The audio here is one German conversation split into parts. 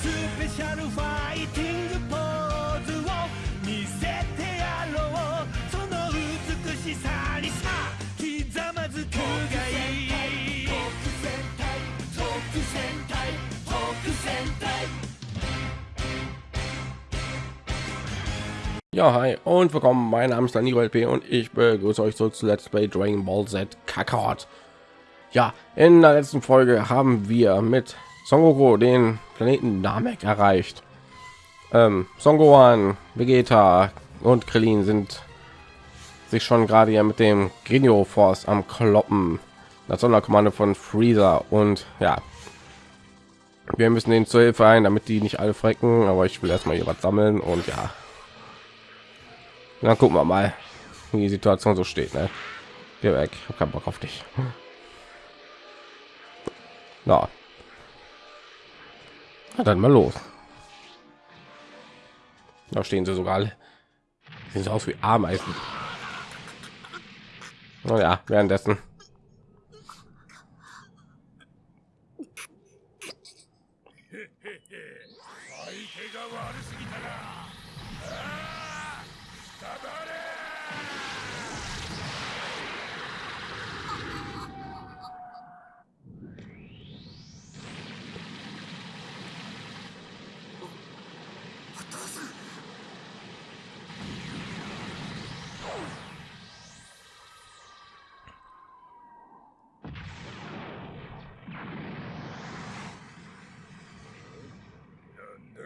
スペシャルファイティングポーズを見せてやろうその美しさにさひざまずくがいい特戦隊特戦隊特戦隊 Ja, hi und willkommen. Mein Name ist Danilo LP und ich begrüße euch zurück zu Let's Play Dragon Ball Z Kakarot. Ja, in der letzten Folge haben wir mit Son den Planeten Namek erreicht. Ähm, Son Vegeta und Krillin sind sich schon gerade ja mit dem Genio Force am Kloppen. Das Sonderkommando von Freezer und ja, wir müssen den zur Hilfe ein, damit die nicht alle frecken. Aber ich will erstmal hier was sammeln und ja, dann gucken wir mal, wie die Situation so steht. Ne? Geh weg, ich hab keinen Bock auf dich. Na dann mal los. Da stehen sie sogar. alle. So aus wie Ameisen. Oh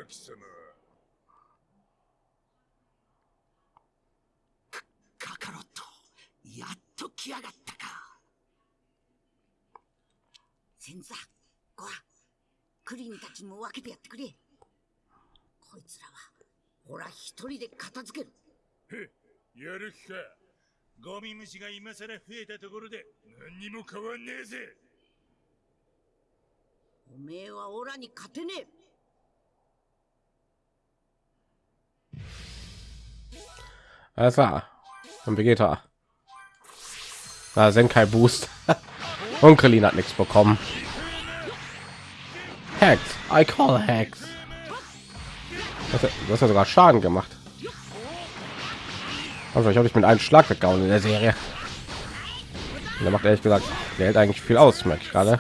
ja, währenddessen.「カカロットやっと来やがったか」先座ごはクリンたちにも分けてやってくれ。こいつらはほら一人で片付ける。やる気か。ゴミ虫が今さら増えたところで何にも変わんねえぜ。おめえはオラに勝てねえ Alles klar. Und Vegeta. Ah, Senkai Boost. Und Krillin hat nichts bekommen. Hex. I call Hex. Das das hat sogar Schaden gemacht. Also ich habe ich mit einem Schlag weggehauen in der Serie. Und der macht ehrlich gesagt, der hält eigentlich viel aus, merke ich gerade.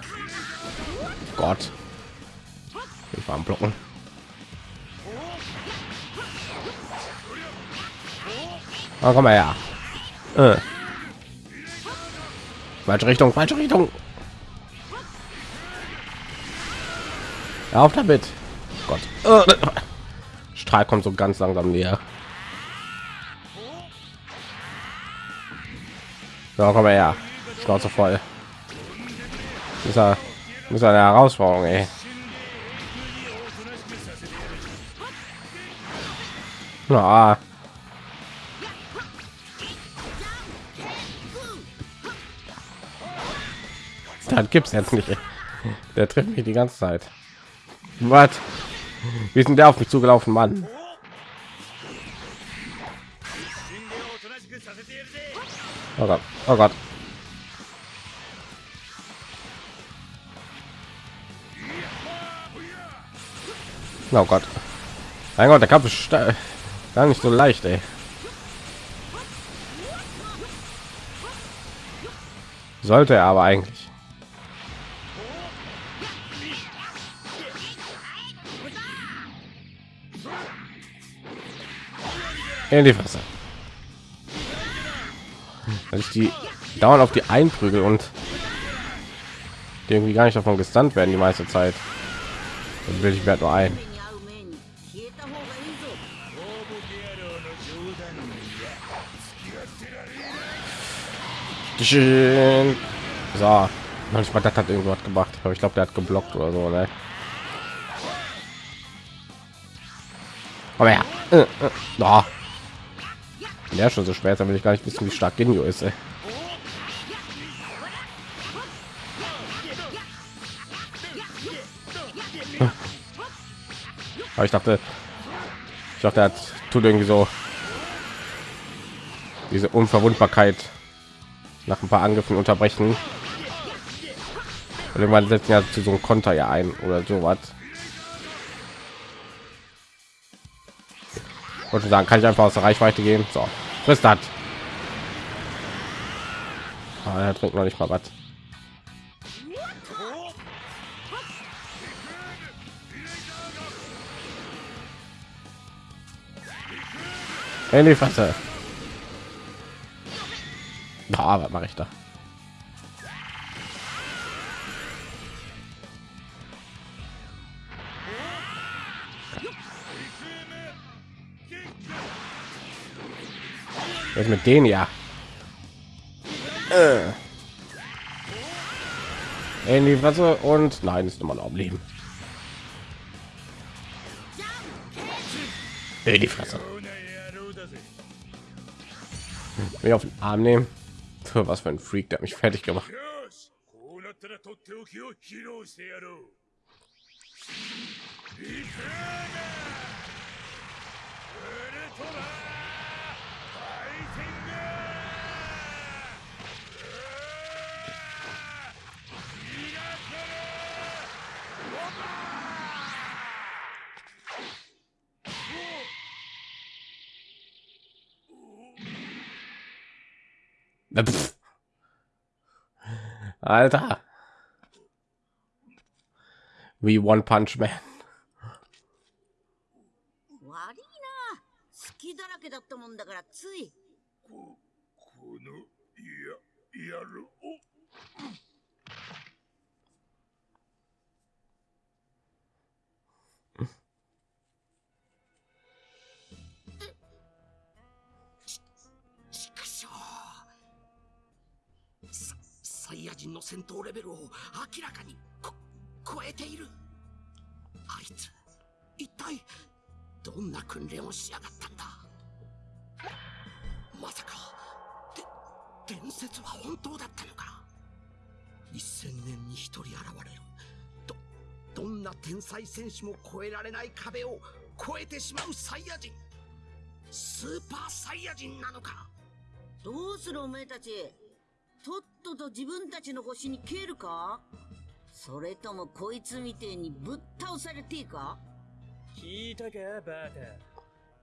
Gott. Ich war am Blocken. Oh, komm mal her. Äh. Falsche Richtung, falsche Richtung. Hör auf damit. Gott. Äh. Strahl kommt so ganz langsam näher. So, komm mal her. Schnauze voll. Das ist, ja, ist eine Herausforderung, ey. Na, das es jetzt nicht. Der trifft mich die ganze zeit. Was? Wie sind der auf mich zugelaufen mann? Oh gott oh gott. Oh gott. Mein gott der kampf ist gar nicht so leicht ey. sollte er aber eigentlich. in die Fresse. Dass ich die dauernd auf die einprügel und die irgendwie gar nicht davon gestunt werden die meiste Zeit. Dann will ich mir halt nur ein. So, noch nicht mal das hat irgendwas gemacht. Aber ich glaube, der hat geblockt oder so, ne? Aber ja, äh, äh, ja, schon so dann will ich gar nicht wissen, wie stark Genio ist. Ey. Aber ich dachte, ich dachte, er hat, tut irgendwie so diese Unverwundbarkeit nach ein paar Angriffen unterbrechen. Und irgendwann setzen ja zu so einem Konter ja ein oder so wollte sagen kann ich einfach aus der reichweite gehen so frisst hat ah, er trinkt noch nicht mal was in die Fresse. Ah, was mache ich da? Was mit dem ja? Äh. In die Fresse und nein, ist immer noch am Leben. In die Fresse. Mir auf den Arm nehmen. Was für ein Freak, der hat mich fertig gemacht. Alter. Wie One Punch Man. 明らかにこ超えている。あいつ一体どんな訓練をしやがったんだ？まさかで伝説は本当だったのか？一千年に一人現れる。どどんな天才戦士も越えられない壁を越えてしまうサイヤ人。スーパーサイヤ人なのか？どうするお前たち。とっとと自分たちの星に消えるか？それともこいつみてえにぶっ倒されていいか？聞いたかバー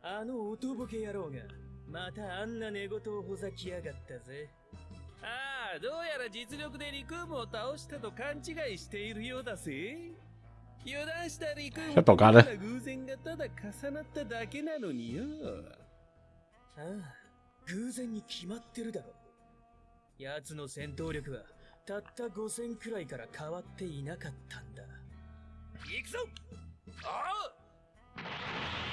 タあの音ボケ野郎がまたあんな寝言をほざきやがったぜ。ああどうやら実力でリクームを倒したと勘違いしているようだぜ。油断したリクームちょっと偶然がただ重なっただけなのによ。ああ偶然に決まってるだろ奴の戦闘力はたった5000くらいから変わっていなかったんだ行くぞああ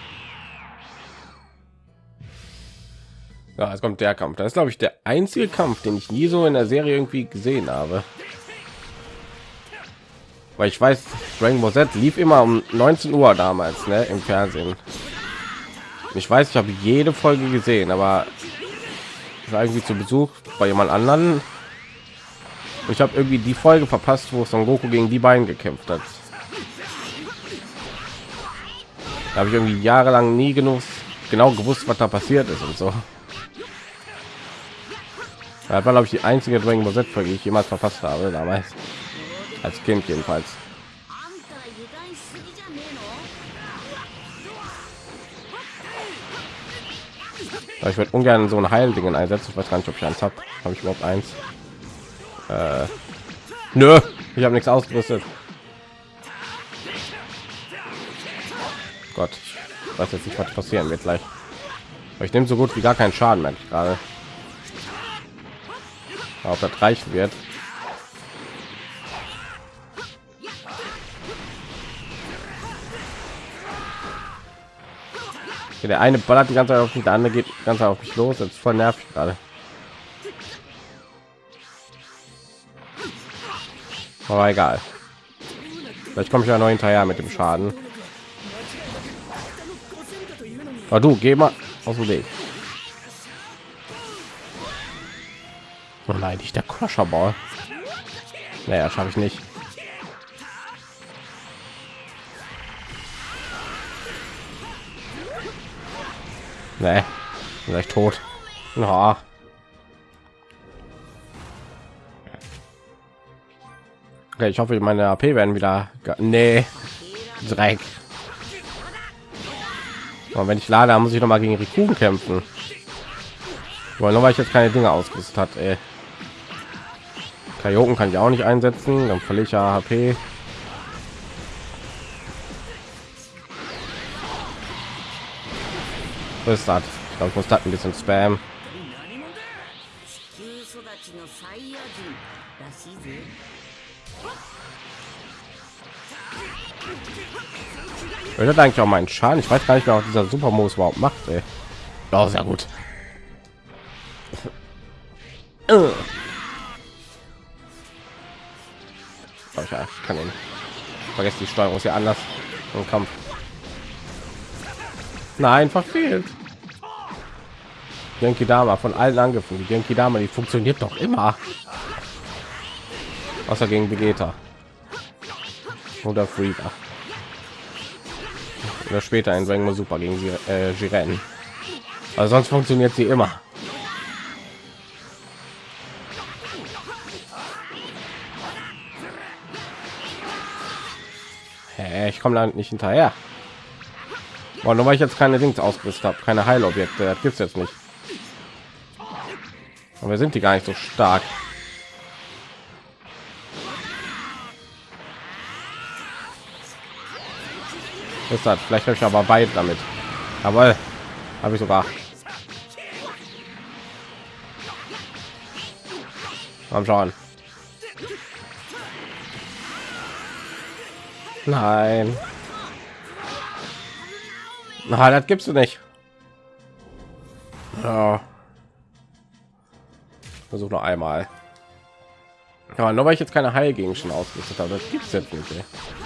Ja, jetzt kommt der Kampf. Das ist, glaube ich, der einzige Kampf, den ich nie so in der Serie irgendwie gesehen habe. Weil ich weiß, Dragon Ball Z lief immer um 19 Uhr damals, ne, im Fernsehen. Ich weiß, ich habe jede Folge gesehen, aber ich war irgendwie zu Besuch bei jemand anderen. und ich habe irgendwie die Folge verpasst, wo Son Goku gegen die beiden gekämpft hat. Da habe ich irgendwie jahrelang nie genug genau gewusst, was da passiert ist und so. Das war glaube ich die einzige Dragon Ball Z Folge, die ich jemals verpasst habe damals. Als Kind jedenfalls. Ich würde ungern so ein Heildingen einsetzen. Ich weiß gar nicht, ob ich eins habe. Habe ich überhaupt eins? Äh, nö, ich habe nichts ausgerüstet. Gott, weiß jetzt nicht, was passieren wird gleich. Aber ich nehme so gut wie gar keinen Schaden, merke ich gerade. Ob das reichen wird. Der eine ballert die ganze Zeit auf mich, der andere geht ganz auf mich los. Das ist voll nervig gerade. Aber egal. Vielleicht komme ich ja noch hinterher mit dem Schaden. Aber du, geh mal aus dem Weg. Oh nein, nicht der Crusher Ball. Naja, schaffe ich nicht. Nee, vielleicht tot. Na. Okay, ich hoffe, meine AP werden wieder. Nee, Dreck. Und wenn ich lade, muss ich noch mal gegen Rikun kämpfen. Weil nur weil ich jetzt keine Dinge ausgerüstet hat, ey. Kajoken kann ich auch nicht einsetzen, dann verliere ich ja HP. Was ist das? Ich glaube, ich muss das ein bisschen spam. Hört eigentlich auch meinen Schaden? Ich weiß gar nicht mehr, was dieser Supermodus überhaupt macht. Ey. Ja, sehr gut. Oh, ja, ich kann ihn. Vergesst die Steuerung ist ja anders im Kampf. Nein, verfehlt. Genki Dama von allen Angriffen. Die Genki Dama, die funktioniert doch immer. Außer gegen Vegeta. Oder Frieda. Oder später in Dragon Ball Super gegen sie, äh, Jiren. Also sonst funktioniert sie immer. Hä, ich komme da nicht hinterher. Boah, nur weil ich jetzt keine Dings ausgerüstet habe, keine Heilobjekte, das gibt's jetzt nicht. Aber sind die gar nicht so stark. Ist das vielleicht habe ich aber weit damit aber habe ich sogar am schauen nein na das gibst du nicht ja. versuch noch einmal ja, nur weil ich jetzt keine Heilgegenstände ausgerüstet habe, das gibt's jetzt nicht. Ey.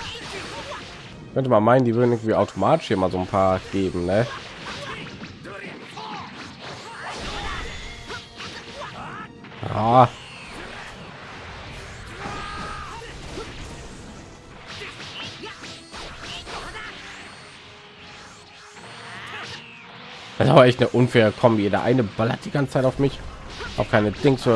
Könnte man meinen, die würden irgendwie automatisch hier mal so ein paar geben, ne? Ja. Das ist aber echt eine unfaire Kombi. Der eine ballert die ganze Zeit auf mich, auf keine Dings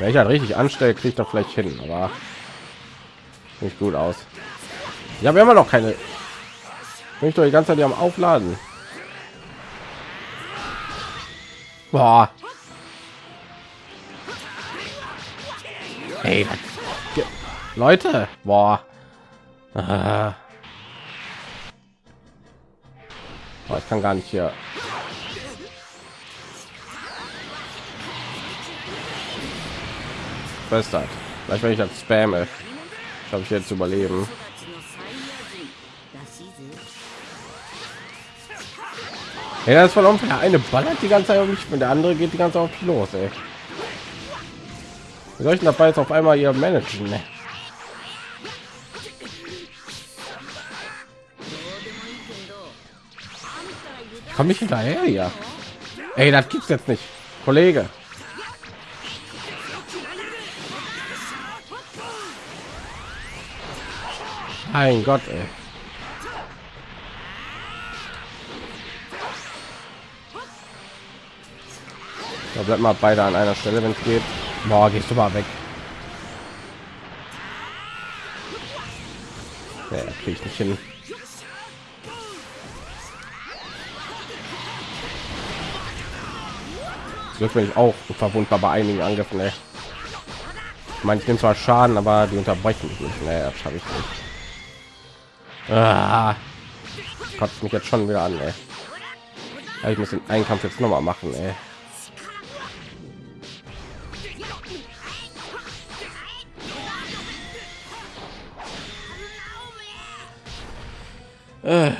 Wer ich halt richtig anstellt, kriegt doch vielleicht hin, aber nicht gut aus. Ja, wir haben noch keine. Bin ich doch die ganze Zeit am Aufladen. Boah. Hey, Leute, boah. Ah. Boah, ich kann gar nicht hier Bastard. Vielleicht wenn ich das spamme, habe ich jetzt überleben. Ja, ist voll unfair. Der eine ballert die ganze Zeit auf mich und der andere geht die ganze Zeit auf mich los, ey. Wie soll ich dabei jetzt auf einmal hier managen, ne? Ich komme nicht hinterher, ja. Ey, das gibt's jetzt nicht. Kollege. Mein Gott, ey. Da bleibt mal beide an einer Stelle, wenn es geht. Boah, gehst du mal weg. Ja, krieg ich nicht hin. Glück bin ich auch verwundbar bei einigen Angriffen. Ich meine, ich nehme zwar Schaden, aber die unterbrechen mich nicht. Nee, das schaffe ich nicht. Ah, kotzt mich jetzt schon wieder an. Ey. Ja, ich muss den Einkampf jetzt noch mal machen. Ey. Äh,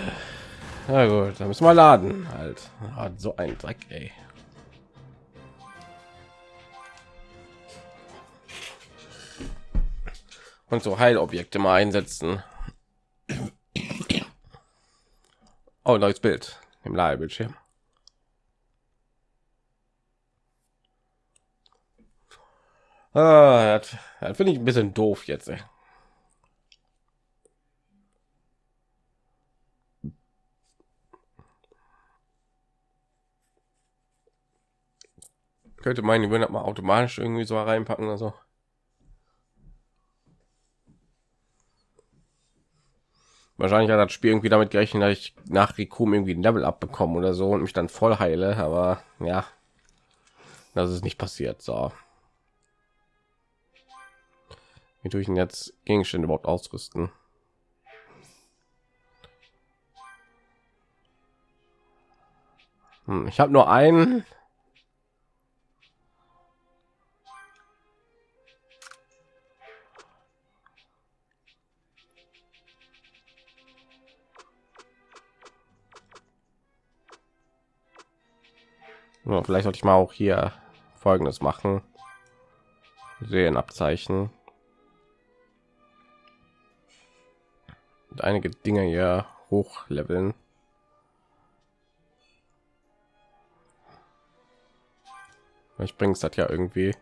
Na gut, dann müssen wir laden. Halt, Ah, so ein Dreck, ey. und so Heilobjekte mal einsetzen. Oh, neues Bild im Ladebildschirm. Ah, das, das finde ich ein bisschen doof jetzt. Ey. Könnte meinen, die würden mal automatisch irgendwie so reinpacken oder so. Wahrscheinlich hat das Spiel irgendwie damit gerechnet, dass ich nach Rikum irgendwie ein Level abbekomme oder so und mich dann voll heile, aber ja, das ist nicht passiert. So. Wie tue ich denn jetzt Gegenstände überhaupt ausrüsten? Hm, ich habe nur einen. Ja, vielleicht sollte ich mal auch hier folgendes machen Serienabzeichen und einige Dinge hier hochleveln. Ich bringe es das ja irgendwie.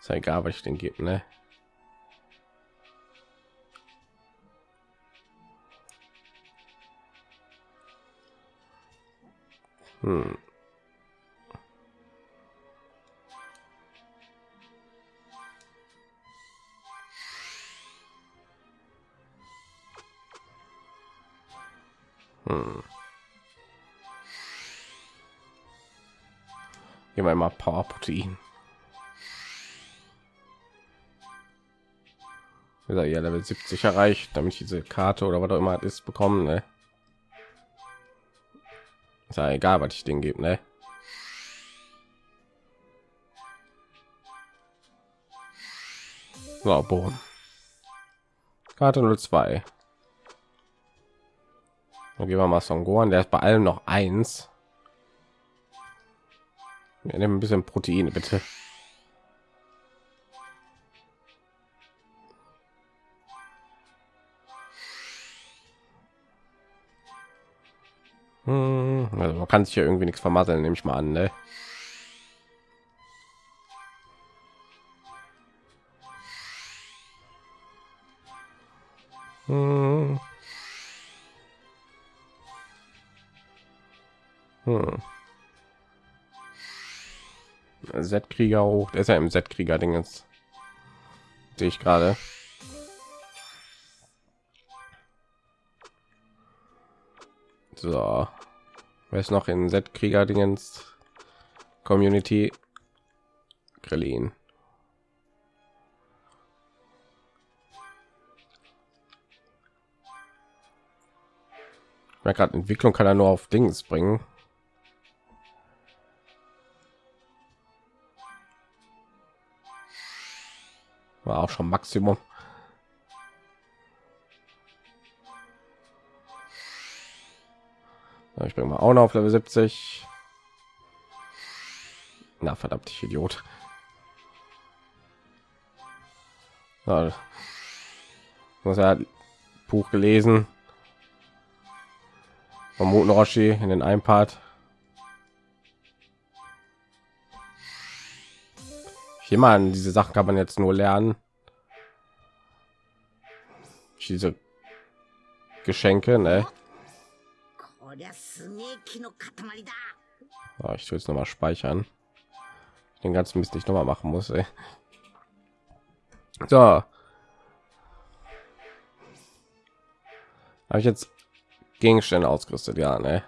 Ist ja egal, was ich den gebe, ne? Hm. Hm. Gehen wir mal Power Protein. Ja Level 70 erreicht, damit ich diese Karte oder was auch immer ist bekommen. Ne? Ist ja egal, was ich den gebe, ne? So, boom. Karte 02. Dann gehen wir mal Son Gohan, der ist bei allem noch eins. Wir nehmen ein bisschen Proteine, bitte. Hm, also man kann sich hier irgendwie nichts vermasseln, nehme ich mal an, ne? Hm. Hm. Z-Krieger hoch, der ist ja im Z-Krieger-Ding jetzt. Sehe ich gerade. So. Wer ist noch in Z-Krieger Dingens Community? Krillin. gerade Entwicklung kann er nur auf Dings bringen. War auch schon Maximum. Ich bin mal auch noch auf Level 70. Na verdammt, ich Idiot. Ja, muss ja Buch gelesen. Von Muten Roshi in den einen Part. Hier mal diese Sachen kann man jetzt nur lernen. Diese Geschenke, ne? Oh, ich will es noch mal speichern. Den ganzen Mist nicht noch mal machen muss. Ey. So. Habe ich jetzt Gegenstände ausgerüstet? Ja, ne?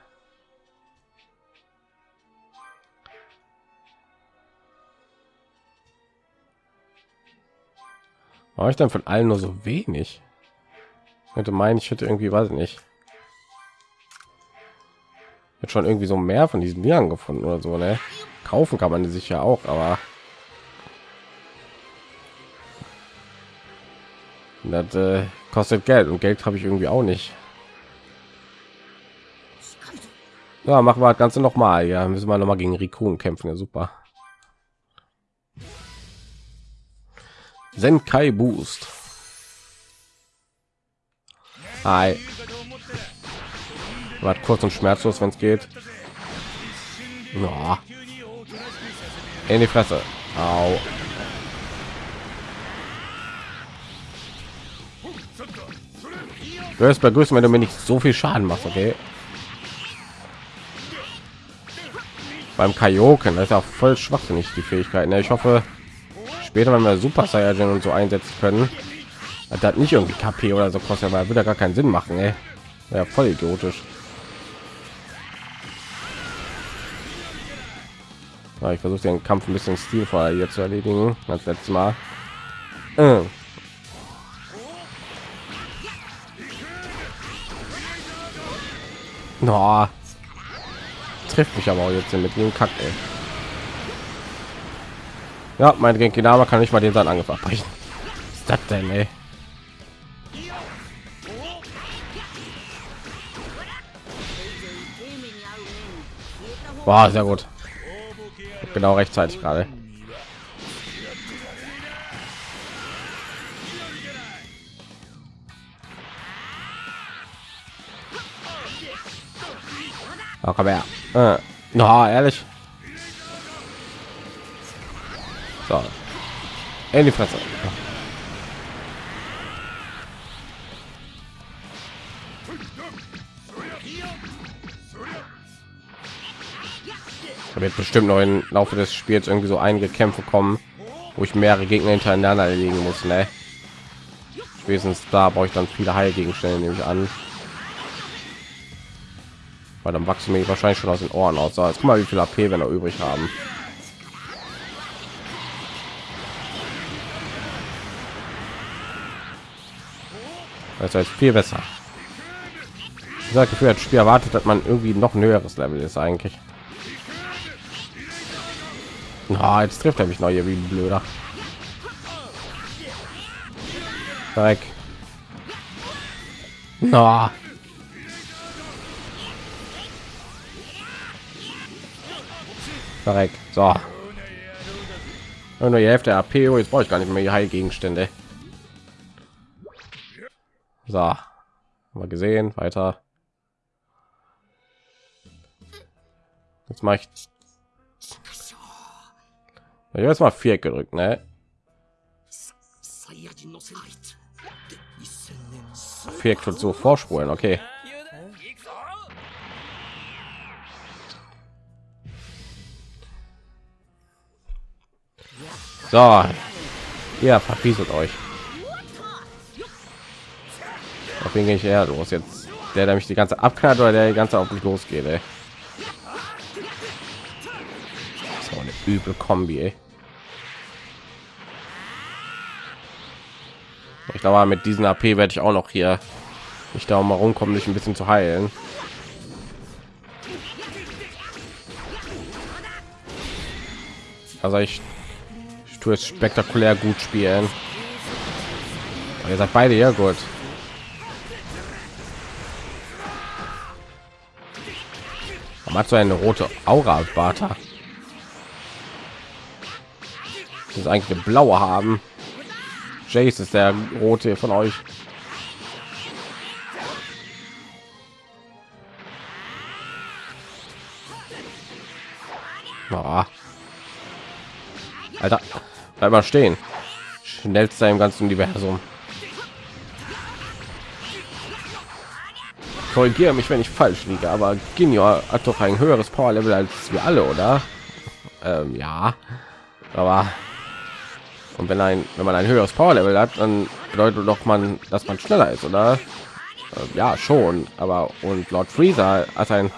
War ich dann von allen nur so wenig? Könnte meinen, ich hätte irgendwie, weiß ich nicht. Wird schon irgendwie so mehr von diesen Dingern gefunden oder so, ne? Kaufen kann man die sich ja auch, aber das äh, kostet Geld und Geld habe ich irgendwie auch nicht. Ja, machen wir das Ganze noch mal. Ja, müssen wir noch mal gegen Rikun kämpfen. Ja, super. Senkai Boost. Hi. Wart kurz und schmerzlos, wenn es geht. Ja. In die Fresse. Au. Du wirst begrüßen, wenn du mir nicht so viel Schaden machst, okay? beim Kaioken. Das ist auch voll schwachsinnig die Fähigkeiten. Ich hoffe, später, wenn wir Super Saiyajin und so einsetzen können, hat nicht irgendwie KP oder so kostet, aber würde gar keinen Sinn machen. Ey. Ja, voll idiotisch. Ich versuche den Kampf ein bisschen stilvoller hier zu erledigen als letztes Mal. Äh. No. Trifft mich aber auch jetzt mit dem Kack, ey. Ja, mein Genki Dama kann nicht mal den seinen Angriff abbrechen. Was ist das denn, ey? Wow, sehr gut. Genau rechtzeitig gerade. Oh, komm her. Äh. Na, ehrlich. So. In die Fresse. Da wird bestimmt noch im Laufe des Spiels irgendwie so einige Kämpfe kommen, wo ich mehrere Gegner hintereinander erledigen muss. Ne? Spätestens da brauche ich dann viele Heilgegenstände, nehme ich an. Weil dann wachsen mir wahrscheinlich schon aus den Ohren aus. So, jetzt guck mal, wie viel AP wir noch übrig haben. Das heißt viel besser. Ich sage Gefühl, das Spiel erwartet, dass man irgendwie noch ein höheres Level ist eigentlich. Na, jetzt trifft er mich noch hier wie ein blöder. Weg. Na. Verreck. So. Nur die Hälfte AP. Oh, jetzt brauche ich gar nicht mehr die Heilgegenstände. So. Wir gesehen. Weiter. Jetzt mache ich ich habe mal vier gedrückt, ne? Vier schon so vorspulen, okay. So, ja, verpieselt euch. Auf wen gehe ich eher los jetzt? Der, der mich die ganze abknallt oder der die ganze auf mich losgeht, ey. So eine übel Kombi, ey. Ich glaube, mit diesen AP werde ich auch noch hier nicht darum herumkommen, sich ein bisschen zu heilen. Also ich, ich tue es spektakulär gut spielen. Aber ihr seid beide ja gut. Man hat so eine rote Aura, Bata. Das ist eigentlich eine blaue haben. Jace ist der rote von euch. Oh. Alter, bleib mal stehen. Schnellster im ganzen Universum. Korrigiere mich, wenn ich falsch liege, aber Ginyor hat doch ein höheres Power Level als wir alle, oder? Ähm, ja, aber und wenn ein wenn man ein höheres Power Level hat, dann bedeutet doch man, dass man schneller ist, oder? Äh, ja, schon. Aber und Lord Freezer hat ein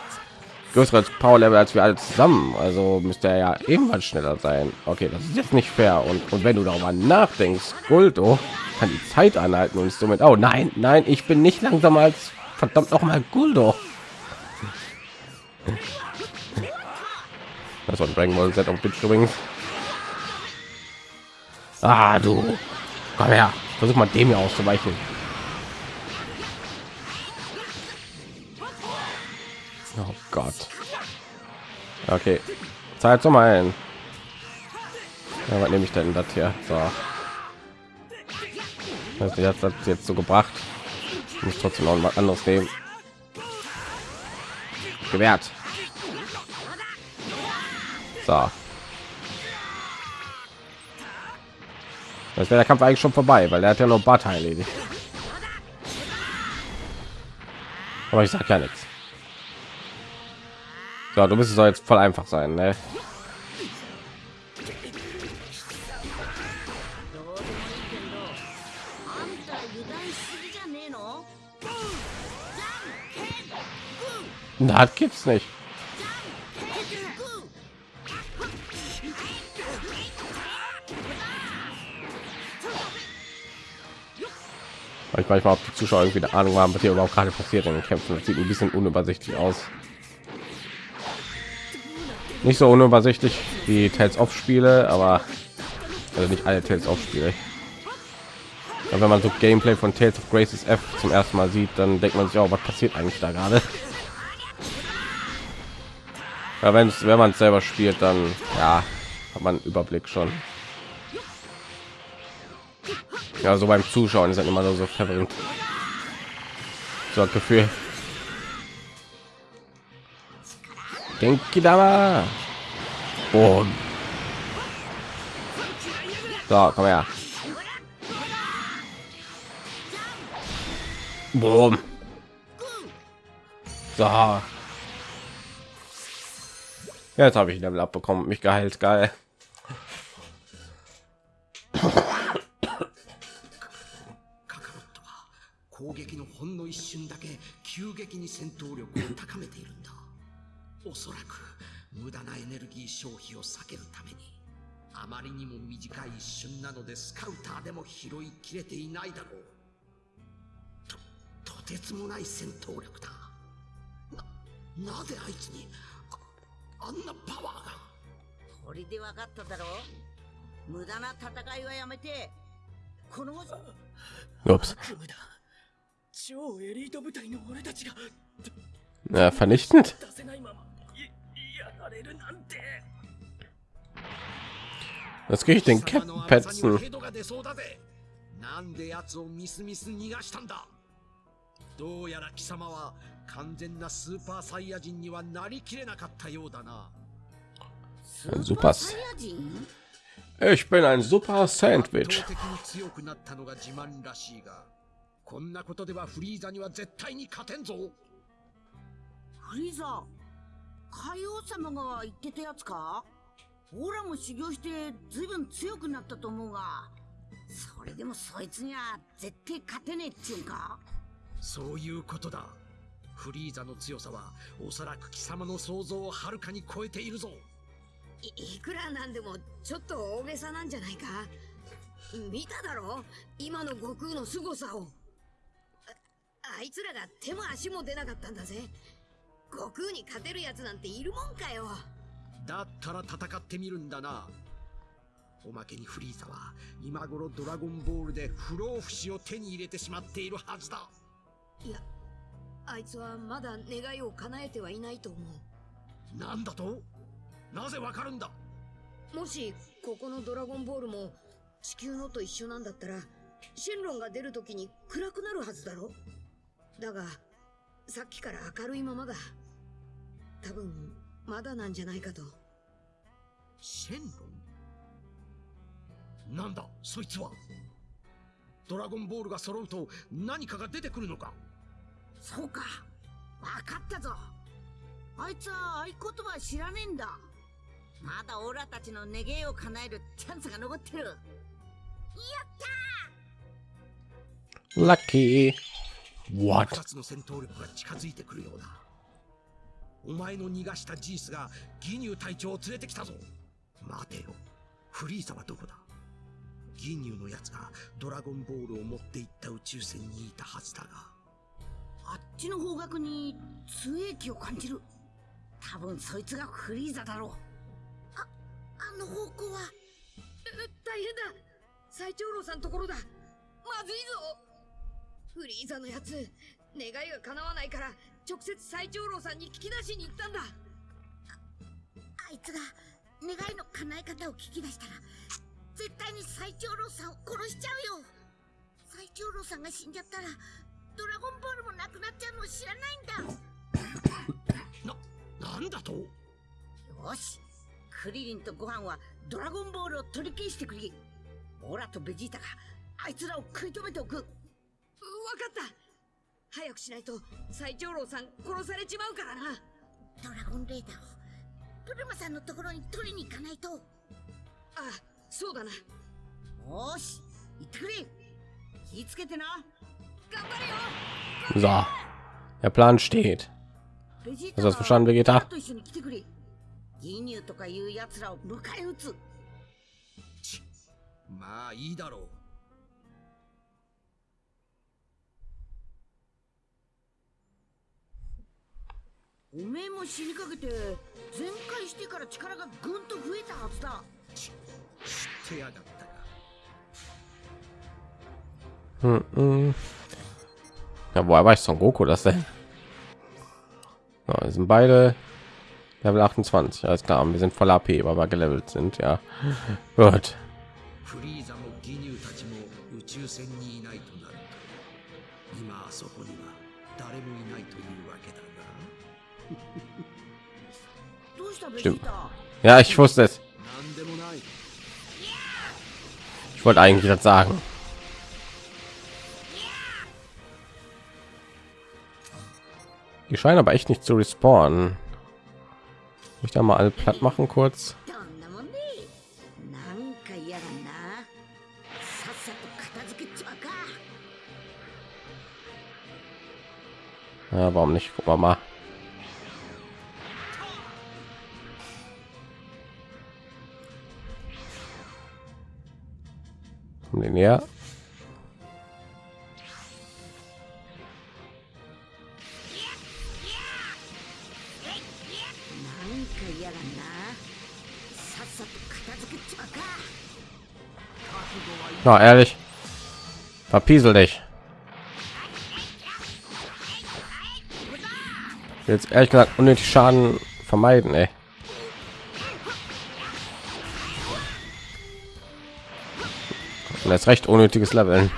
größeres Power Level als wir alle zusammen. Also müsste er ja ebenfalls schneller sein. Okay, das ist jetzt nicht fair. Und, und wenn du darüber nachdenkst, Guldo kann die Zeit anhalten und somit. Oh nein, nein, ich bin nicht langsamer als verdammt noch mal Guldo. Das war ein Dragon Ball Z auf Bitch übrigens. Ah, du. Komm her. Versuch mal dem hier auszuweichen. Oh Gott. Okay. Zeit zum ein. Ja, was nehme ich denn das hier? So. Das hat das jetzt so gebracht. Ich muss trotzdem noch was anderes nehmen. Gewährt. So. Das wäre der Kampf eigentlich schon vorbei, weil er hat ja noch Bart erledigt. Aber ich sag ja nichts. So, du bist doch jetzt voll einfach sein, ne? Na, das gibt's nicht. Ich manchmal, ob die Zuschauer irgendwie eine Ahnung haben, was hier überhaupt gerade passiert in den Kämpfen. Das sieht ein bisschen unübersichtlich aus. Nicht so unübersichtlich wie Tales of Spiele, aber also nicht alle Tales of Spiele. Aber wenn man so Gameplay von Tales of Graces F zum ersten Mal sieht, dann denkt man sich auch, was passiert eigentlich da gerade? Ja, wenn wenn man es selber spielt, dann ja, hat man Überblick schon. Ja, so beim Zuschauen ist halt immer so verwirrend. So ein Gefühl. Genki Dama. Boom. So, komm her. Boom. So. Jetzt habe ich Level abbekommen, mich geheilt, geil. 攻撃のほんの一瞬だけ急激に戦闘力を高めているんだ。おそらく無駄なエネルギー消費を避けるためにあまりにも短い一瞬なのでスカウターでも拾いきれていないだろう。ととてつもない戦闘力だ。ななぜあいつにああんなパワーが？これで分かっただろ無駄な戦いはやめてこの Ups. Na, vernichtend. Was kriege ich denn Kettenpetzen? どうやら貴様は完全なスーパーサイヤ人にはなりきれなかったようだな。スーパーサイヤ人 Ich bin ein super Sandwich. 強くなったのが自慢らしいが。こんなことではフリーザには絶対に勝てんぞ。フリーザ海王様が言ってたやつか？オラも修行してずいぶん強くなったと思うがそれでもそいつには絶対勝てねえっちゅうんか？そういうことだ。フリーザの強さはおそらく貴様の想像をはるかに超えているぞ。いいくらなんでもちょっと大げさなんじゃないか？見ただろ？今の悟空の凄さをああいつらが手も足も出なかったんだぜ。悟空に勝てるやつなんているもんかよ。だったら戦ってみるんだな。おまけにフリーザは今頃ドラゴンボールで不老不死を手に入れてしまっているはずだ。いやあいつはまだ願いを叶えてはいないと思なんだと？なぜわかるんだ？うもしここのドラゴンボールも地球のと一緒なんだったらシェンロンが出るときに暗くなるはずだろだがさっきから明るいままだ多分まだなんじゃないかと。シェンロン？なんだそいつは？ドラゴンボールが揃うと何かが出てくるのか？そうかわかったぞ。あいつは合言葉知らねえんだ。まだオラたちの願いを叶えるチャンスが残ってる。やった Lucky. What? 二つの戦闘力が近づいてくるようだお前の逃がしたジースがギニュー隊長を連れてきたぞ。待てよ。フリーザはどこだ？ギニューのやつがドラゴンボールを持って行った宇宙船にいたはずだが。あっちの方角に通影気を感じる。多分そいつがフリーザだろう。ああの方向は大変だ。最長老さんところだ。まずいぞフリーザのやつ。願いが叶わないから直接最長老さんに聞き出しに行ったんだ。あいつが願いの叶え方を聞き出したら絶対に最長老さんを殺しちゃうよ。最長老さんが死んじゃったらドラゴンボールもなくなっちゃうのを知らないんだ。ななんだと？よし。クリリンとご飯はドラゴンボールを取り消してくれ。オラとベジータがあいつらを食い止めておく。わかった。早くしないと最長老さん殺されちまうからな。ドラゴンレーダーをブルマさんのところに取りに行かないと。あそうだな。よーし行ってくれ。気ぃつけてな。頑張れよ。So, der Plan steht. Hast du das verstanden, Vegeta? と一緒に来てくれ。ギニューとかいう奴らを迎え撃つ。まあいいだろうおめえも死にかけて全開してから力がぐんと増えたはずだ知ってやがったか Hm, hm. Ja, woher weiß Son Goku das denn? So, wir sind beide Level 28. Alles klar, wir sind voll AP, weil wir gelevelt sind. Ja, gut. Stimmt. Ja, ich wusste es. Ich wollte eigentlich das sagen. Die scheinen aber echt nicht zu respawnen. Ich da mal alle platt machen kurz. Ja, warum nicht? Guck mal. Komm den her. Na, ehrlich. Verpiesel dich. Jetzt ehrlich gesagt unnötig Schaden vermeiden, ey. und das recht unnötiges Leveln.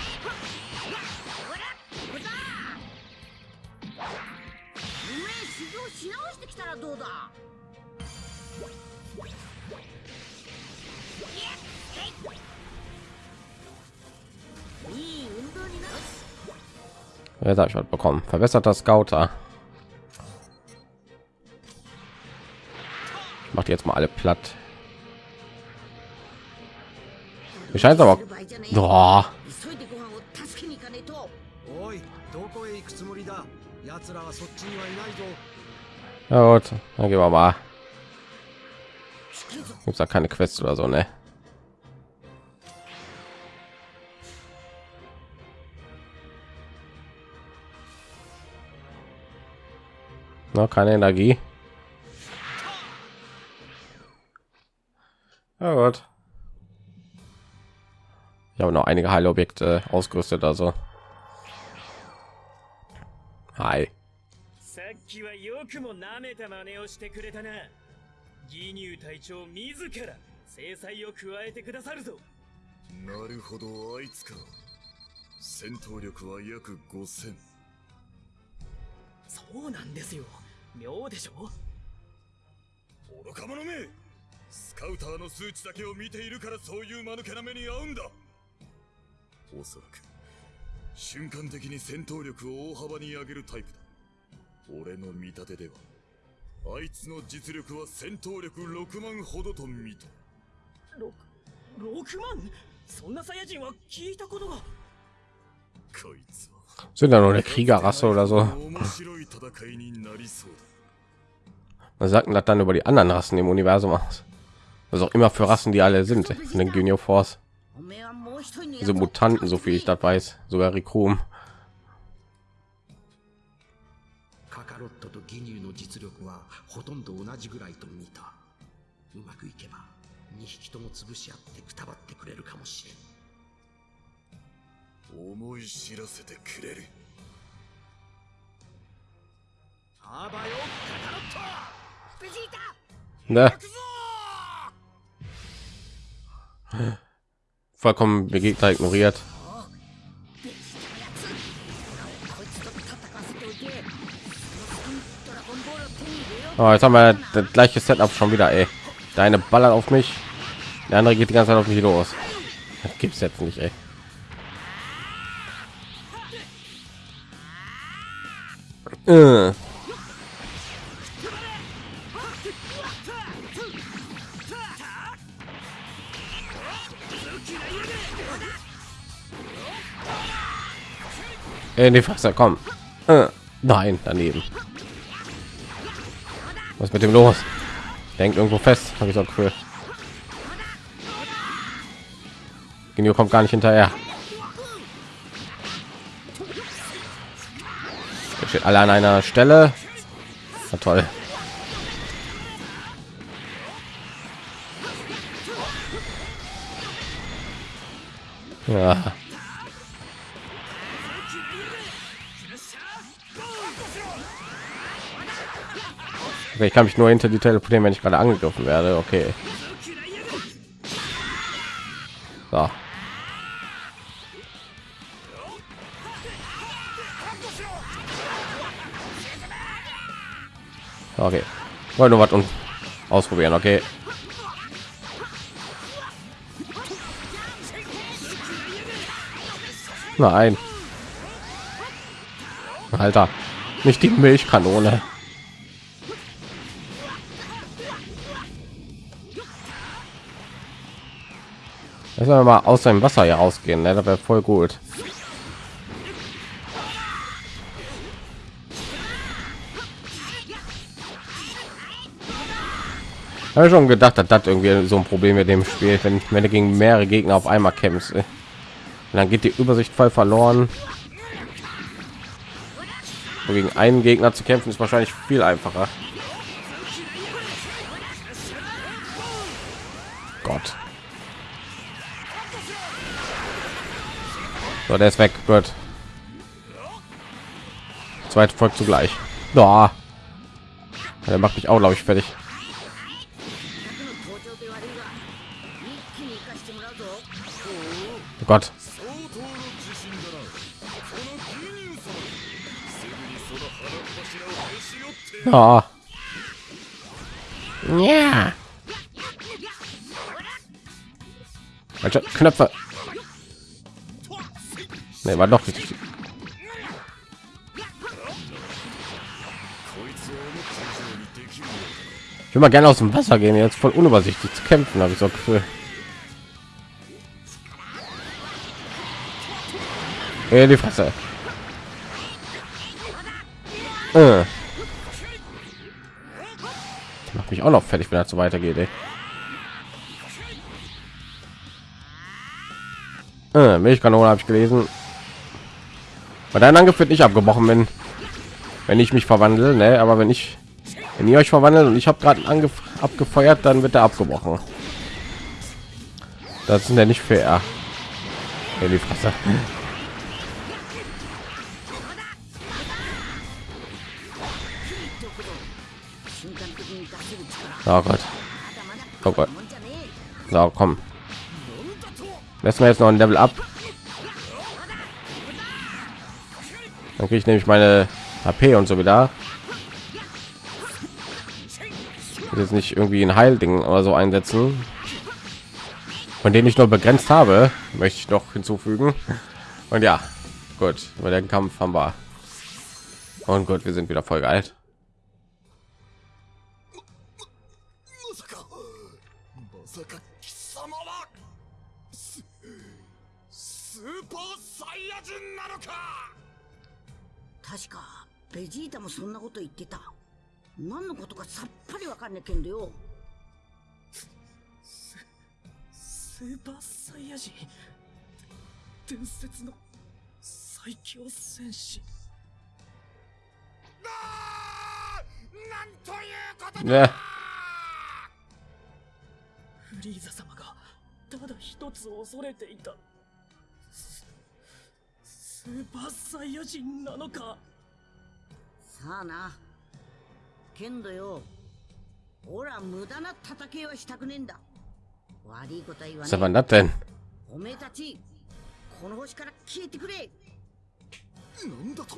Jetzt habe ich was bekommen. Verbesserter Scouter. Macht jetzt mal alle platt. Ich weiß aber. Boah. Ja gut, dann gehen wir mal. Gibt's da keine Quest oder so, ne? Na, keine Energie. Ja gut. Ich habe noch einige Heilobjekte ausgerüstet, also. Hi. さっきはよくも舐めた真似をしてくれたなギニュー隊長自ら制裁を加えてくださるぞなるほどあいつか戦闘力は約5000そうなんですよ妙でしょ愚か者めスカウターの数値だけを見ているからそういう間抜けな目に遭うんだおそらく瞬間的に戦闘力を大幅に上げるタイプだ俺の見立てではあいつの実力は戦闘力6万ほどと見た 6, 6万そんなサイヤ人は聞いたことがこいつは Sind da nur eine Kriegerrasse oder so? 面白い戦いになりそうだ Was sagt denn das dann über die anderen Rassen im Universum aus? Was auch immer für Rassen die alle sind in den Junior Force. おめえはもう一人の Diese Mutanten, so viel ich das weiß, sogar Rikum. カカロットとギニューの実力はほとんど同じぐらいと見たうまくいけば2匹とも潰し合ってくたばってくれるかもしれん思い知らせてくれるあばよカカロットベジータ Ne? vollkommen Gegner ignoriert. Oh, jetzt haben wir das gleiche Setup schon wieder. Ey. Deine Baller auf mich, der andere geht die ganze Zeit auf mich los. Das gibt's jetzt nicht. Ey. Äh. In die Fresse, komm. Äh, nein, daneben. Was mit dem los? Denkt irgendwo fest, habe ich so cool. Genio kommt gar nicht hinterher. Er steht alle an einer Stelle. Na toll. Ja. Ich kann mich nur hinter die teleportieren, wenn ich gerade angegriffen werde. Okay. So. Okay. Wollte nur was und ausprobieren. Okay. Nein. Alter, nicht die Milchkanone. Lass wir mal aus seinem Wasser hier rausgehen, ne? Das wäre voll gut. habe schon gedacht, dass das irgendwie so ein Problem mit dem Spiel, wenn wenn du gegen mehrere Gegner auf einmal kämpfst, und dann geht die Übersicht voll verloren. Und gegen einen Gegner zu kämpfen ist wahrscheinlich viel einfacher. Gott. So, der ist weg. Gut. Zweit folgt zugleich. Da. Der macht mich auch, glaube ich, fertig. Oh Gott. Ja. Ja. Knöpfe. Nee, war doch richtig. Ich will mal gerne aus dem Wasser gehen, jetzt voll unübersichtlich zu kämpfen, habe ich so Gefühl. In die Fresse. Äh. Macht mich auch noch fertig, wenn er so weitergeht. Ey. Äh, Milchkanone habe ich gelesen. Bei deinem Angriff wird nicht abgebrochen, wenn wenn ich mich verwandle, ne? Aber wenn ich wenn ihr euch verwandelt und ich habe gerade Angriff abgefeuert, dann wird er abgebrochen. Das ist ja nicht fair. Ja, die Fresse. Oh Gott. Oh Gott. So, komm. Lassen wir jetzt noch ein Level ab. Dann kriege ich nämlich meine HP und so wieder. Jetzt nicht irgendwie ein Heilding oder so einsetzen, von denen ich nur begrenzt habe, möchte ich noch hinzufügen. Und ja, gut, über den Kampf haben wir. Und gut, wir sind wieder voll geil. 確かベジータもそんなこと言ってた。何のことかさっぱりわかんねえけんどよ。スーパーサイヤ人。伝説の最強戦士。あーなんということ Ne, フリーザ様がただ一つ恐れていた。ススーパーサイヤ人なのか？さあな。けんどよ。ほら無駄な戦いはしたくねえんだ。悪いことは言わ denn? え。おめえたちこの星から消えてくれ。なんだと？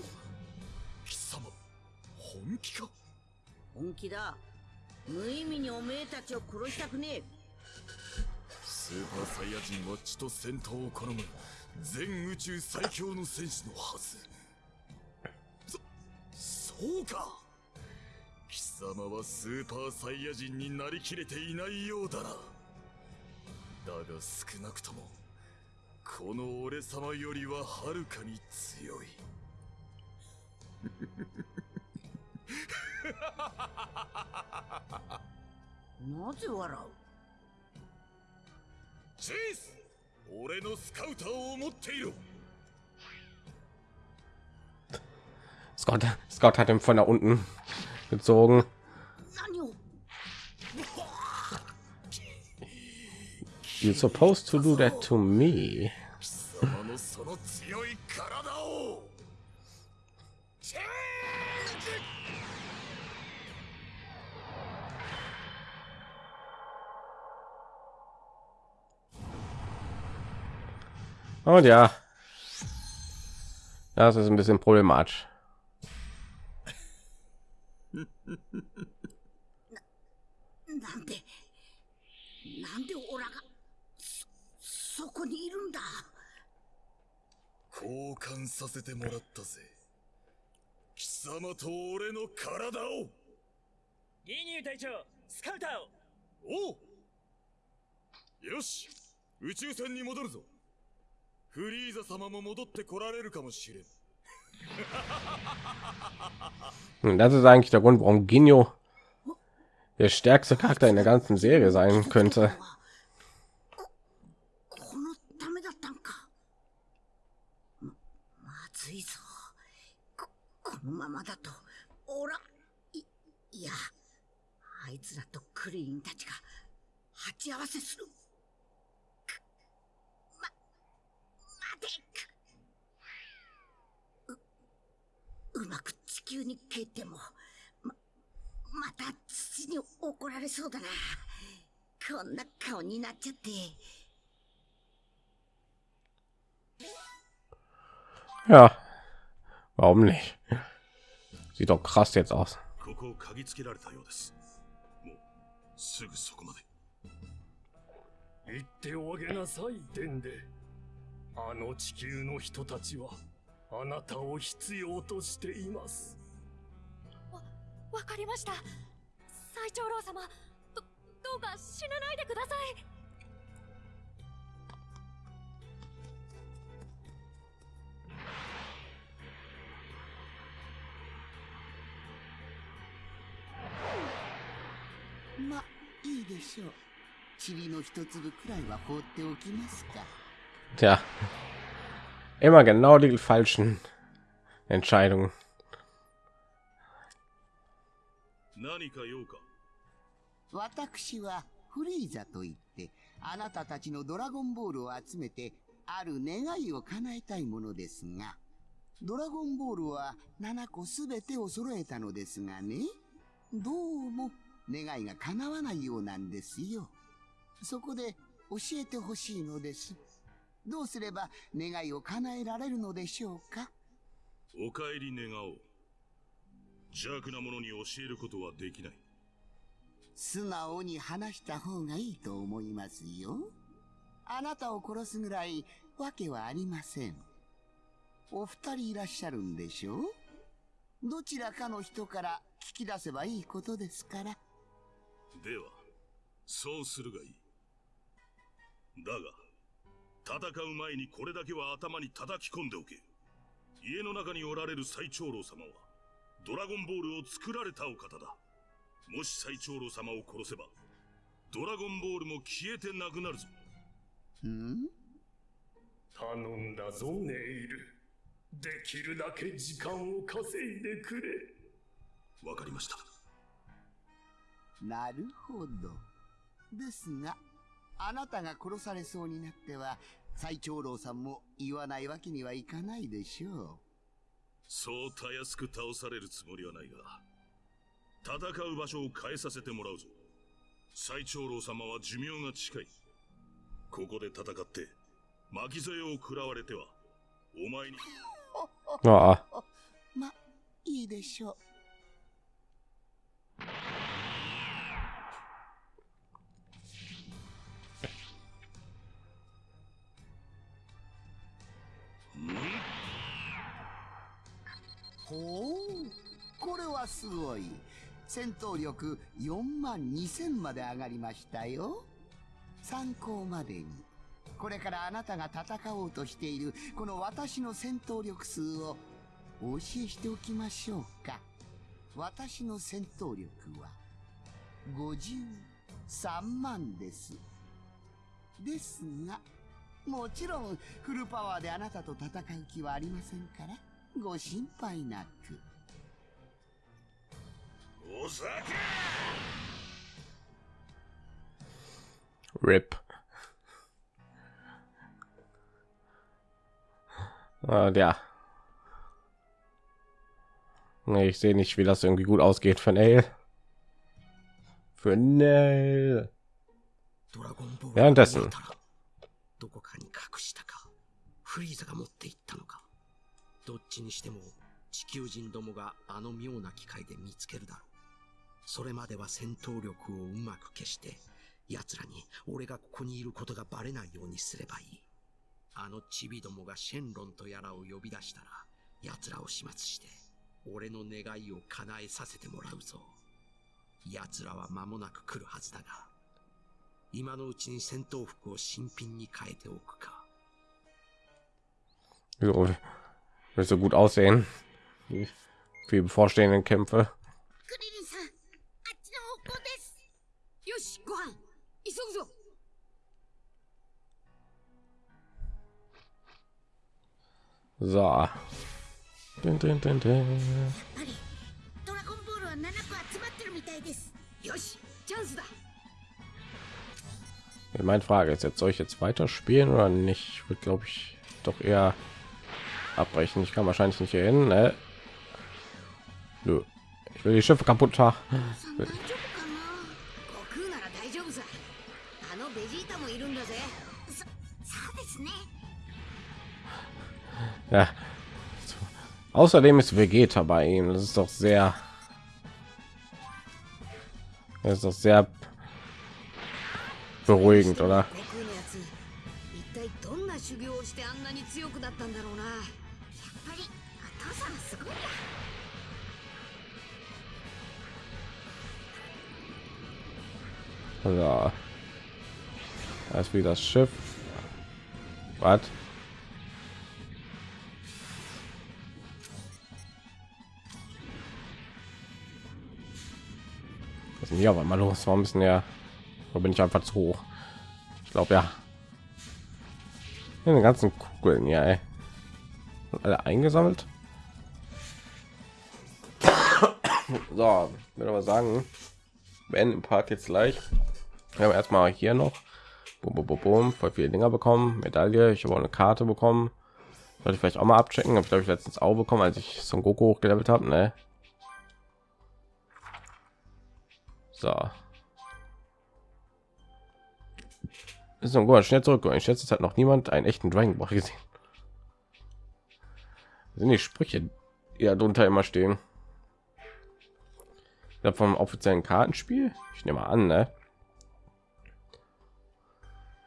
貴様本気か？本気だ。無意味におめえたちを殺したくねえ。スーパーサイヤ人は血と戦闘を好む全宇宙最強の戦士のはず。そそうか。貴様はスーパーサイヤ人になりきれていないようだな。だが少なくともこの俺様よりははるかに強い。なぜ笑う？チェイス 俺のスカウターを持っている Scott, Scott hat ihn von da unten gezogen. 何を You're supposed to do that to me. Und ja, das ist ein マーチなんで、なんで俺がそこにいるんだ。交換させてもらったぜ。貴様と俺の体を。ギニュー隊長、スカウターを。おお。よし、宇宙船に戻るぞ。フリーザ様も戻ってこられるかもしれん Und das ist eigentlich der Grund, warum Genio der stärkste Charakter in der ganzen Serie sein könnte. こ ううまく地球に帰ってもままた父に怒られそうだな。こんな顔になっちゃって。Ja, warum nicht? Sieht doch krass jetzt aus. ここを嗅ぎつけられたようです。もうすぐそこまで。言っておあげなさいデンデあの地球の人たちはあなたを必要としています。わかりました。最長老様どどうか死なないでください。まいいでしょう。塵の一粒くらいは放っておきますか Tja, immer genau die falschen Entscheidungen. 何か用か私はフリーザといってあなたたちのドラゴンボールを集めてある願いを叶えたいものですがドラゴンボールは7個すべてを揃えたのですがねどうも願いが叶わないようなんですよ。そこで教えてほしいのですどうすれば願いを叶えられるのでしょうか？お帰り願おう邪悪な者に教えることはできない素直に話した方がいいと思いますよ。あなたを殺すぐらいわけはありません。お二人いらっしゃるんでしょう？どちらかの人から聞き出せばいいことですから。ではそうするがいいだが戦う前にこれだけは頭に叩き込んでおけ。家の中におられる最長老様はドラゴンボールを作られたお方だ。もし最長老様を殺せばドラゴンボールも消えてなくなるぞ。ん？頼んだぞネイル。できるだけ時間を稼いでくれ。わかりました。なるほど。ですが、あなたが殺されそうになっては、最長老さんも言わないわけにはいかないでしょそうたやすく倒されるつもりはないが戦う場所を変えさせてもらうぞ最長老様は寿命が近いここで戦って巻き添えを食らわれてはお前に Ja, う。ま、いいでしょう。ほう、これはすごい。戦闘力4万2000まで上がりましたよ。参考までに。これからあなたが戦おうとしているこの私の戦闘力数をお教えしておきましょうか。私の戦闘力は53万です。ですがもちろんフルパワーであなたと戦う気はありませんからご心配なくお酒 RIP. Äh, ja. Nee, ich sehe nicht, wie das irgendwie gut ausgeht für Nail. Für Nail. ドラゴンボール Währenddessen どこかに隠したかフリーザが持っていったのか。どっちにしても地球人どもがあの妙な機械で見つけるだろう。それまでは戦闘力をうまく消して奴らに俺がここにいることがバレないようにすればいい。あのチビどもがシェンロンとやらを呼び出したら奴らを始末して俺の願いを叶えさせてもらうぞ。奴らは間もなく来るはずだが今のうちに戦闘服を新品に変えておくか。 So, will so gut aussehen. wie Für die bevorstehenden Kämpfe. クリリンさんあっちの方向ですよし、ご飯、急ぐぞ So. Dun, dun, dun, dun. やっぱりドラゴンボールは7個集まってるみたいですよし、チャンスだ meine frage ist jetzt soll ich jetzt weiter spielen oder nicht wird glaube ich doch eher abbrechen ich kann wahrscheinlich nicht hier hin ne? Nö. ich will die schiffe kaputt machen ja. Außerdem ist Vegeta bei ihm. Das ist doch sehr, das ist doch sehr beruhigend, oder? Ja. Als wie das Schiff. Was? Was ist denn hier aber mal los? Warum ist denn ja wo bin ich einfach zu hoch? Ich glaube ja. Hier die ganzen Kugeln, ja. Ey. Alle eingesammelt. So, würde aber sagen, beenden den Part jetzt gleich. Haben erstmal hier noch bum, bum, bum, voll viele Dinger bekommen, Medaille. Ich habe auch eine Karte bekommen. Sollte ich vielleicht auch mal abchecken. Habe ich glaube ich letztens auch bekommen, als ich Son Goku hochgelevelt habe. Ne? So. Ist so gut, schnell zurück. Ich schätze, es hat noch niemand einen echten Dragon Ball gesehen. Sind die Sprüche, da drunter immer stehen. Ja, vom offiziellen Kartenspiel? Ich nehme an, ne?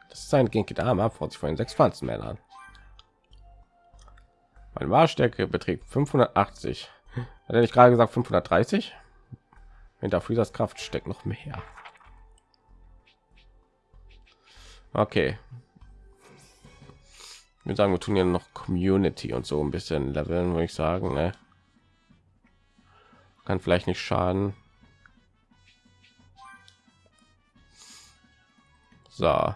Das ist ein Genkidama vor sich von sechs Pflanzenmännern. Meine Wahrstärke beträgt 580. Hat er nicht gerade gesagt 530? Hinter Freezers Kraft steckt noch mehr. Okay. Würde sagen, wir tun ja noch Community und so ein bisschen leveln, würde ich sagen. Ne? Kann vielleicht nicht schaden. So.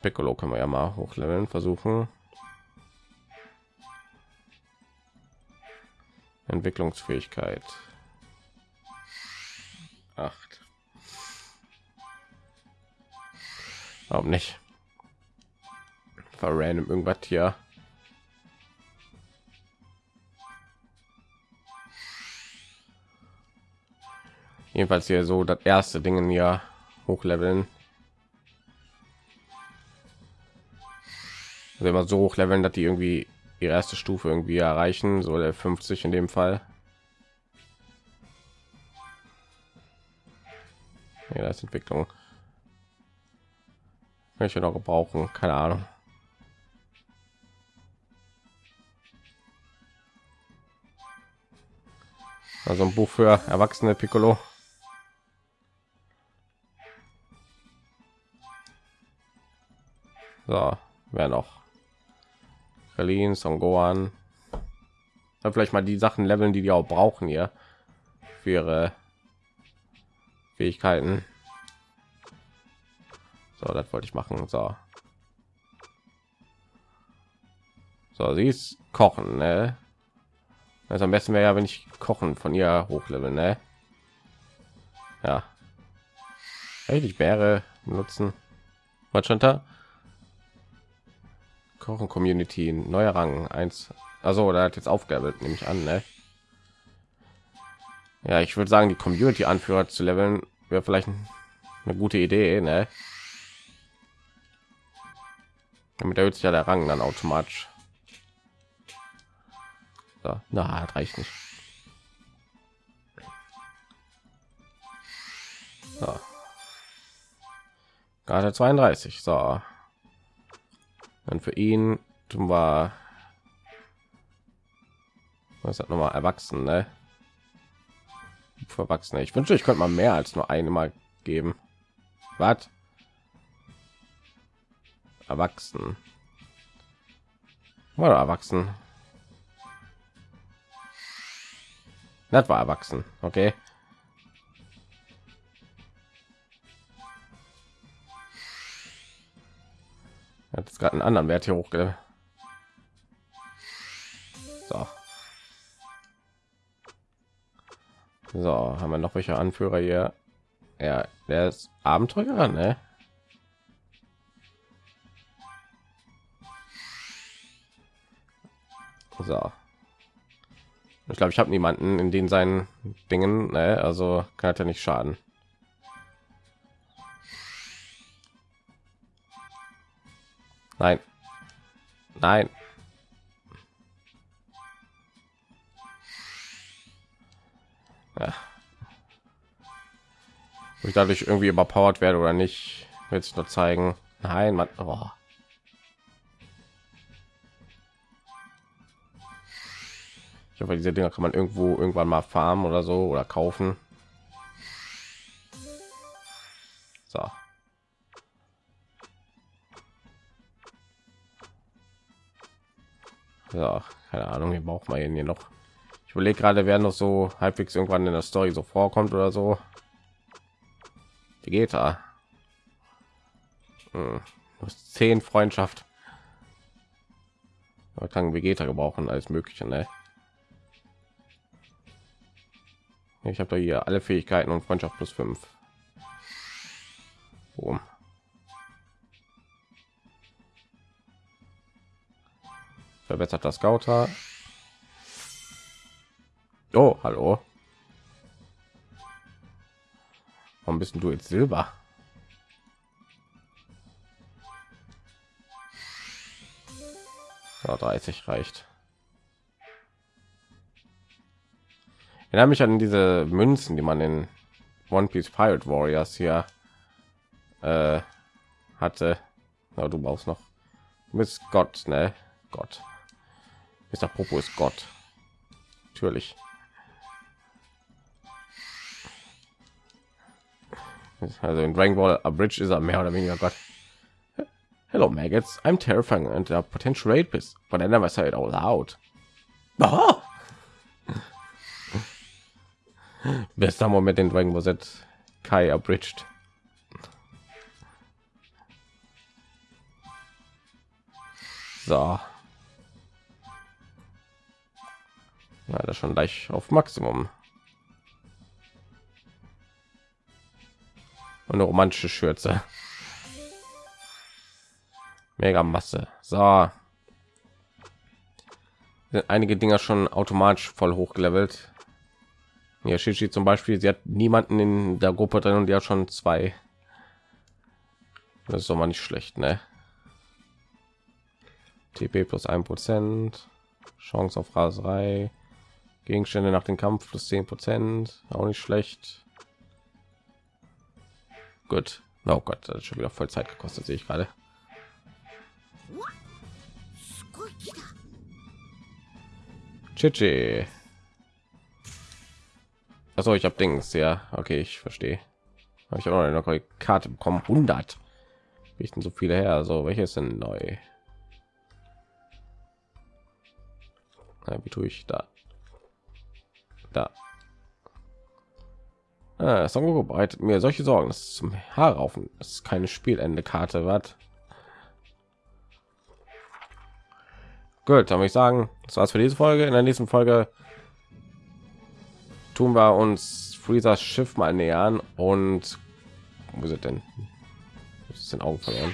Piccolo können wir ja mal hochleveln versuchen. Entwicklungsfähigkeit. Warum nicht? War random irgendwas hier. Jedenfalls hier so das erste Ding hier hochleveln. Also immer so hochleveln, dass die irgendwie ihre erste Stufe irgendwie erreichen, so der 50 in dem Fall. Ja, das ist Entwicklung. Welche noch gebrauchen? Keine Ahnung. Also ein Buch für erwachsene Piccolo. So, wer noch? Berlin, Son Gohan. Vielleicht mal die Sachen leveln, die die auch brauchen hier für ihre Fähigkeiten. So, das wollte ich machen. So. So, sie ist kochen, ne? Also am besten wäre ja, wenn ich kochen von ihr hochleveln, ne? Ja. Eigentlich wäre nutzen. Was schon da? Kochen Community, neuer Rang 1. Also, da hat jetzt aufgabelt, nehme ich an, ne? Ja, ich würde sagen, die Community Anführer zu leveln wäre vielleicht eine gute Idee, ne? Damit erhöht sich ja der Rang dann automatisch. So, na, reicht nicht. So. Gerade 32. So. Dann für ihn tun wir was hat noch mal erwachsen, ne? Für Erwachsene. Ich wünsche, ich könnte mal mehr als nur eine mal geben. Was? Erwachsen. Oder erwachsen. Das war erwachsen. Okay. Hat jetzt gerade einen anderen Wert hier hochge. So. So, haben wir noch welche Anführer hier? Ja, der ist Abenteurer, ne? So. Ich glaube, ich habe niemanden in den seinen Dingen, ne? also kann er nicht schaden. Nein. Nein. Ja. Ob ich dadurch irgendwie überpowered werde oder nicht, wird sich nur zeigen. Nein, man. Oh. Ich hoffe, diese Dinger kann man irgendwo irgendwann mal farmen oder so oder kaufen. So. Ja, keine Ahnung, hier braucht man hier noch. Ich überlege gerade, wer noch so halbwegs irgendwann in der Story so vorkommt oder so. Da? Hm. zehn Freundschaft. Man kann Vegeta gebrauchen als mögliche, ne? Ich habe da hier alle Fähigkeiten und Freundschaft plus fünf. Boom. Verbessert das Gauter. Oh, hallo. Warum bist du jetzt Silber? Ja, 30 reicht. Erinnere mich an diese Münzen, die man in One Piece Pirate Warriors hier äh, hatte. Na, du brauchst noch. Miss Gott, ne? Gott. Der Popo ist Gott. Natürlich. Also in Dragon Ball A Bridge ist er mehr oder weniger Gott. Hello maggots, I'm terrifying and a potential rapist, but I never say it out loud. Oh! Bester Moment in Dragon Ball Z Kai abridged. So. Ja, das schon gleich auf Maximum. Und eine romantische Schürze. Mega Masse. So. Sind einige Dinger schon automatisch voll hochgelevelt. Ja, Shishi zum Beispiel, sie hat niemanden in der Gruppe drin und hat schon zwei. Das ist doch mal nicht schlecht, ne? TP plus ein Prozent, Chance auf Raserei, Gegenstände nach dem Kampf plus 10 Prozent, auch nicht schlecht. Gut. Oh Gott, das hat schon wieder voll Zeit gekostet, sehe ich gerade. Chichi. Also ich habe Dings, ja, okay, ich verstehe. Ich habe noch eine Karte bekommen, 100. Wie ich denn so viele her? Also welche ist denn neu? Ja, wie tue ich da? Da. Ah, Son Goku bereitet mir solche Sorgen. Das ist zum Haarraufen. Das ist keine Spielende-Karte. Was? Gut, dann würde ich sagen, das war's für diese Folge. In der nächsten Folge tun wir uns Freezers Schiff mal nähern und wo sind denn? Ist den Augen verloren.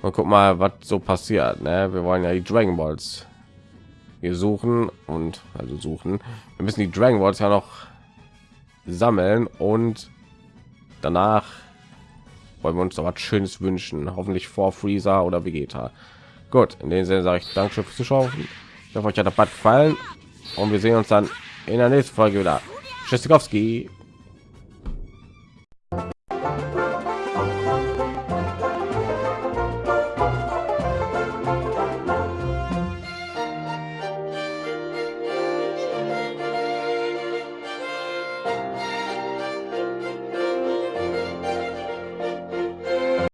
Und guck mal, was so passiert. Ne? Wir wollen ja die Dragon Balls wir suchen und also suchen. Wir müssen die Dragon Balls ja noch sammeln und danach wollen wir uns noch was Schönes wünschen. Hoffentlich vor Freezer oder Vegeta. Gut, in dem Sinne sage ich Dankeschön fürs Zuschauen. Ich hoffe, euch hat der Bad gefallen und wir sehen uns dann in der nächsten Folge wieder. Tschüssikowski.